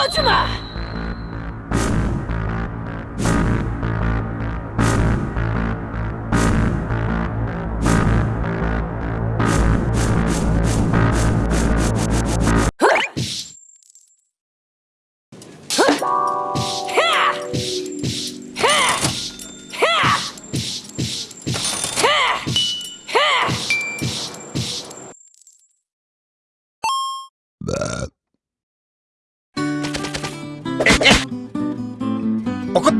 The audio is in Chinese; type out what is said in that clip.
过去嘛怒っ